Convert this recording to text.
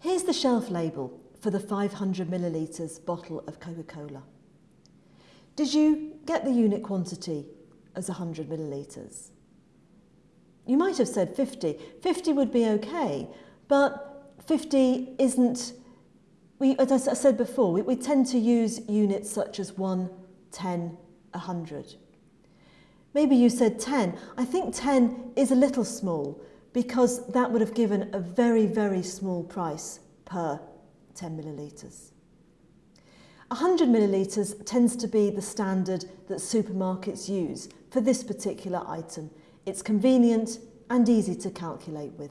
Here's the shelf label for the 500 millilitres bottle of Coca-Cola. Did you get the unit quantity as 100 millilitres? You might have said 50. 50 would be okay, but 50 isn't, we, as I said before, we, we tend to use units such as 1, 10, 100. Maybe you said 10. I think 10 is a little small because that would have given a very, very small price per 10 millilitres. 100 millilitres tends to be the standard that supermarkets use for this particular item. It's convenient and easy to calculate with.